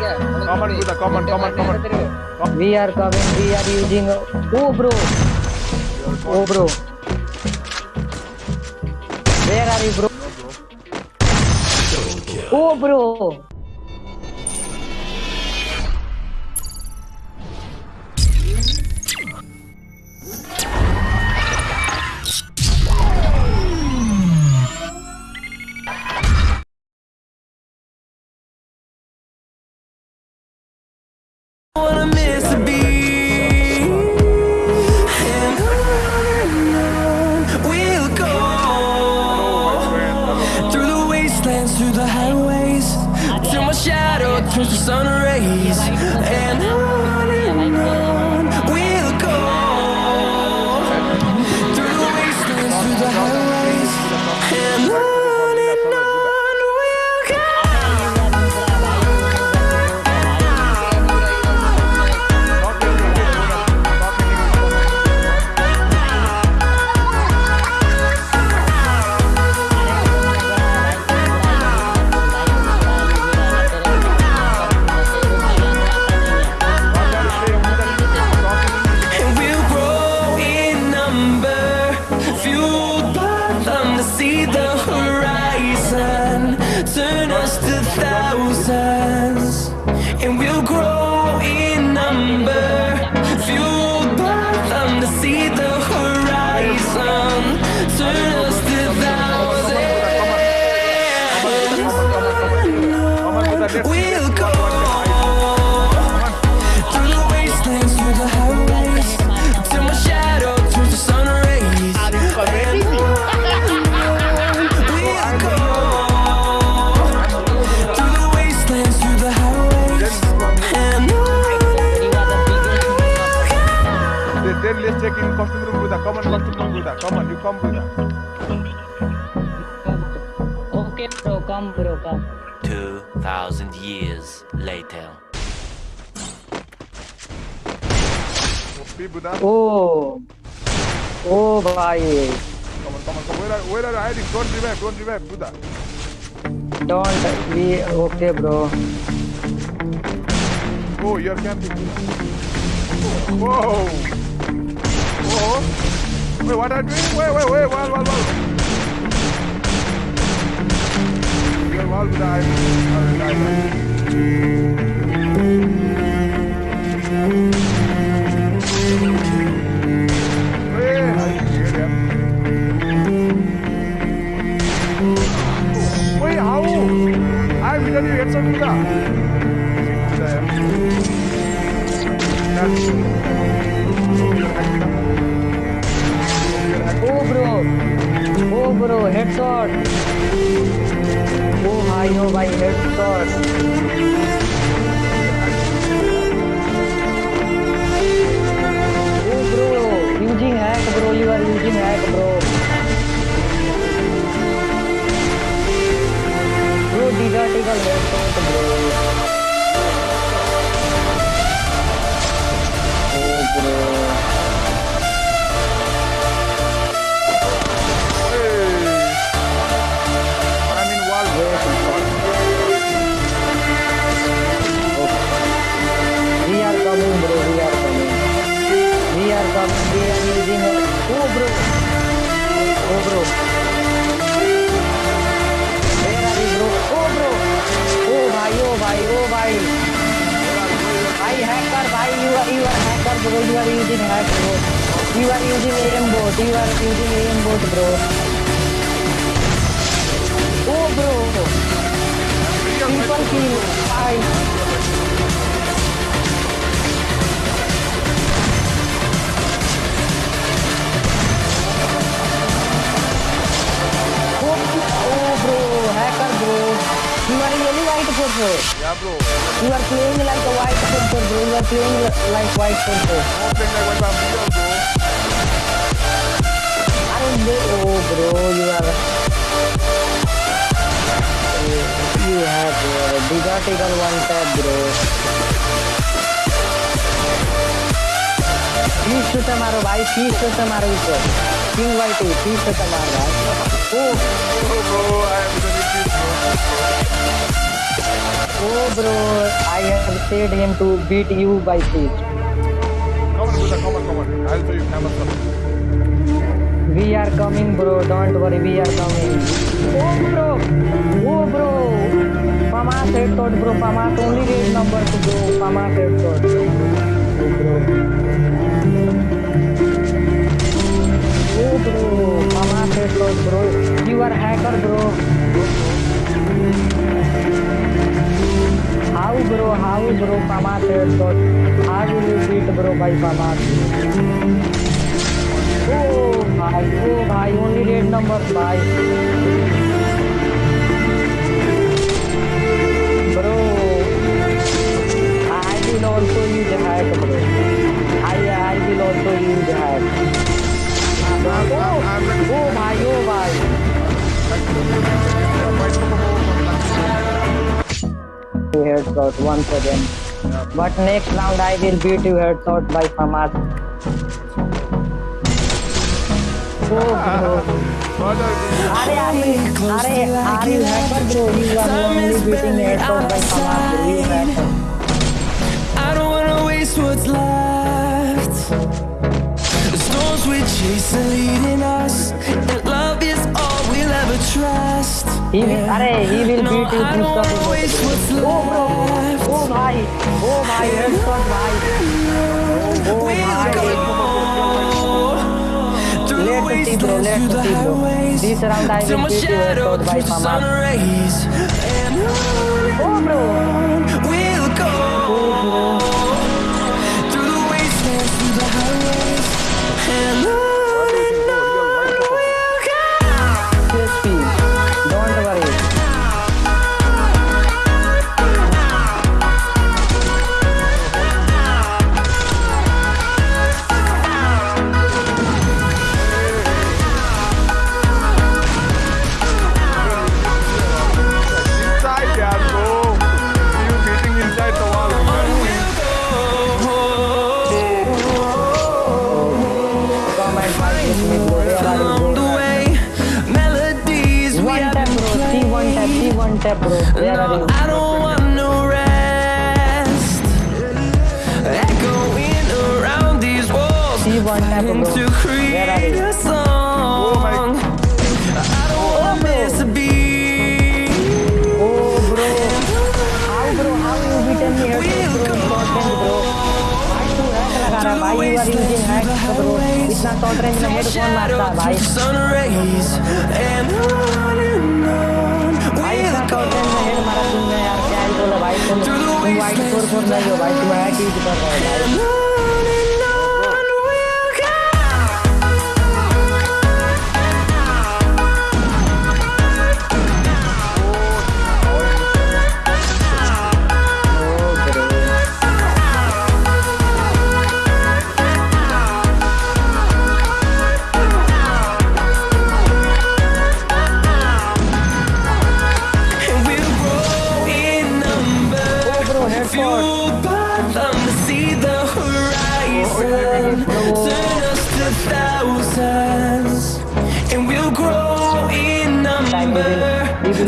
Come on, Buddha, come on, come on, come on. We are coming. We are using. Oh, bro. Oh, bro. Where are you, bro? Oh, bro. Turns to sun rays. Thousands. And we'll grow Come on, costume room, Buddha. Come on, you come, Buddha. Okay, bro. Come, bro. Come. 2,000 years later. Oh. Oh, bhai. Come on, come on, come on. Where are, where are you hiding? Don't revive, don't revive, Buddha. Don't. We. Okay, bro. Oh, you're camping. Whoa. Whoa. Wait, what are you doing? Wait, wait, wait, wall, wall, wall. Your wall, Buddha. I'm, I'm, I'm, Hey, I scared him. Wait, how? I'm hitting you headshot, Buddha. Oh, Oh, bro. Headshot. Oh, bhai. Oh, bhai. Bro. You are using hack, bro. You are using aimbot. You are using aimbot, bro. Oh, bro. Triple kill. Bye. bro. Yeah, bro. You are playing like a white football, bro. You are playing like white football. I like white football, bro. I don't know, bro. You are. Eh, you have, bro. Do take on one tap, bro. Please shoot tomorrow, bhai. Please shoot tomorrow, sir. King white. Please shoot tomorrow, bhai. Oh. Oh, bro. I am going to shoot, you. Oh bro, I have said him to beat you by feet. Come on, Buddha, come on, come on. I'll show you camera stuff. We are coming bro, don't worry, we are coming. Oh bro, oh bro. Famas headshot bro, Famas only red number to go, Famas headshot. Oh bro. Oh bro, Famas headshot bro. You are hacker bro. How bro, how bro, Famas headshot. How will you beat bro by Famas? Oh भाई ओ भाई only red number भाई bro I will also use hack bro I I will also use hack oh you headshot once again but next round I will beat you headshot by Famas oh bro Brother, अरे अरे अरे अरे hacker bro you are only beating headshot bye FAMAS trust. ही अरे he will No, beat you I don't wanna waste what's O bro left. ओ भाई ओ भाई headshot भाई ओ भाई Through the Let's see, bro. wastelands, Let's through the see, bro. highways, This round I till will my beat you shadow headshot by turns to sun Famas. rays. And on O bro we'll go. O bro Through the wastelands, through the highways, and on and tap C one tap bro where are No, you I don't want no rest. Echoing around these walls, See one tap, trying bro. to Where are create you? a song. I don't want this to be. Oh bro, how bro, how you beaten me here bro, short range bro. भाई तू hack लगा रहा है भाई you are using hack bro. इतना short range में head कौन मारता है भाई? भाई तुम तुम वाइट फोर फोर नहीं हो भाई तुम हैक यूज कर रहे हो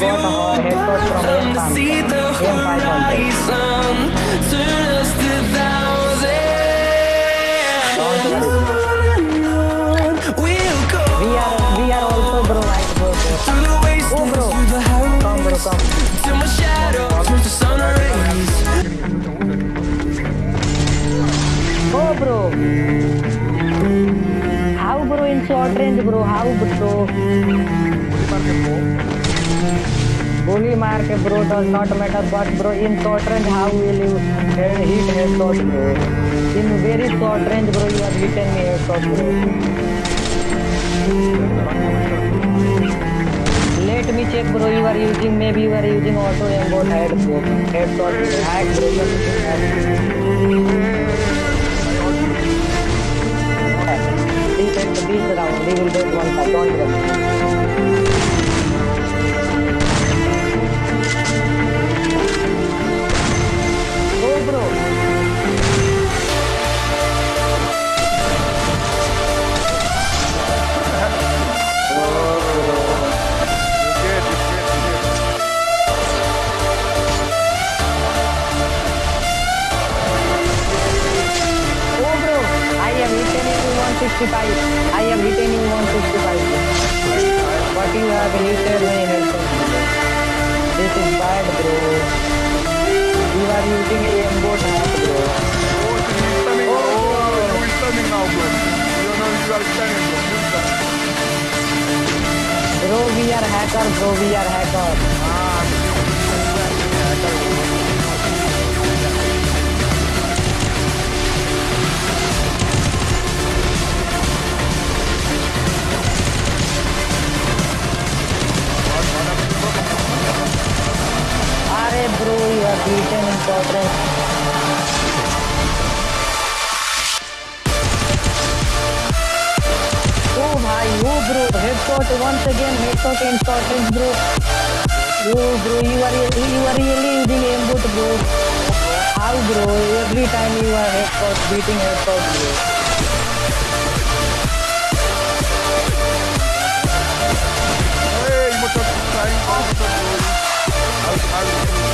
we to see the horizon. We'll. We are we are also bro bro. bro. Through my shadow turns to sun rays. Oh bro. How bro in short range bro? How bro? गोली मार के matter but bro in short range how will you head, hit headshot bro? In very short range bro you are hitting me headshot bro. Let me check bro you are using maybe you are using auto aimbot head bro. Headshot bro. hack bro you are using hack. This is this round we will get one don't worry. 165. I hit you 165. But you have hitted my headset. This is bad, bro. You are using a aimbot hack, bro. Oh, she's stunning. Oh, you is stunning now, bro. You know you are stunning, bro. Bro, we are hacker, bro. We are hacker. You oh bro, headshot once again, headshot in shortens bro. Oh bro, you are you are really using aimbot bro. How bro? Every time you are headshot, beating headshot bro. Hey, you must have that's